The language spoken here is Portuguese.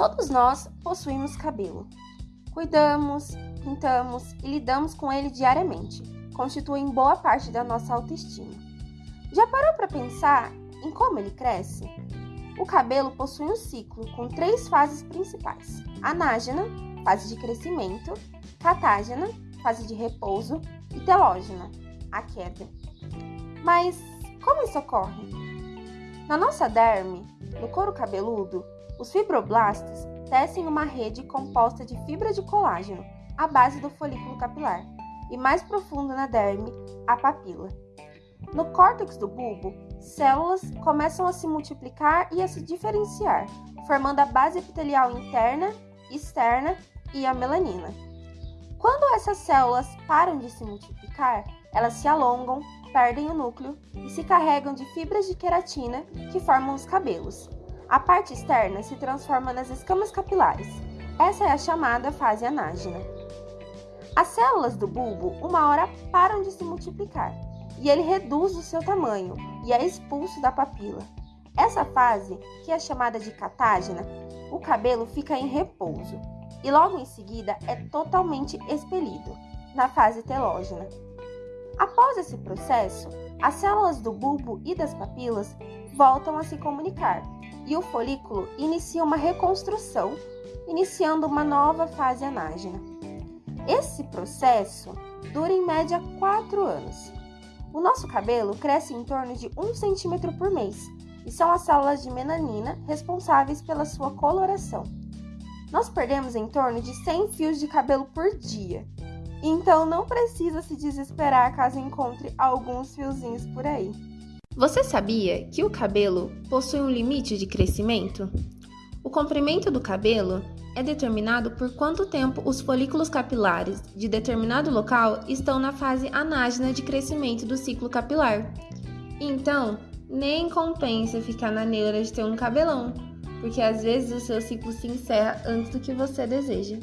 Todos nós possuímos cabelo. Cuidamos, pintamos e lidamos com ele diariamente. Constituem boa parte da nossa autoestima. Já parou para pensar em como ele cresce? O cabelo possui um ciclo com três fases principais: anágena, fase de crescimento, catágena, fase de repouso e telógena, a queda. Mas como isso ocorre? Na nossa derme, no couro cabeludo, os fibroblastos tecem uma rede composta de fibra de colágeno, a base do folículo capilar, e mais profundo na derme, a papila. No córtex do bulbo, células começam a se multiplicar e a se diferenciar, formando a base epitelial interna, externa e a melanina. Quando essas células param de se multiplicar, elas se alongam, perdem o núcleo e se carregam de fibras de queratina que formam os cabelos. A parte externa se transforma nas escamas capilares. Essa é a chamada fase anágena. As células do bulbo, uma hora, param de se multiplicar e ele reduz o seu tamanho e é expulso da papila. Essa fase, que é chamada de catágena, o cabelo fica em repouso e logo em seguida é totalmente expelido, na fase telógena. Após esse processo, as células do bulbo e das papilas voltam a se comunicar e o folículo inicia uma reconstrução, iniciando uma nova fase anágena. Esse processo dura em média 4 anos. O nosso cabelo cresce em torno de 1 centímetro por mês e são as células de melanina responsáveis pela sua coloração. Nós perdemos em torno de 100 fios de cabelo por dia, então não precisa se desesperar caso encontre alguns fiozinhos por aí. Você sabia que o cabelo possui um limite de crescimento? O comprimento do cabelo é determinado por quanto tempo os folículos capilares de determinado local estão na fase anágena de crescimento do ciclo capilar. Então, nem compensa ficar na neura de ter um cabelão, porque às vezes o seu ciclo se encerra antes do que você deseja.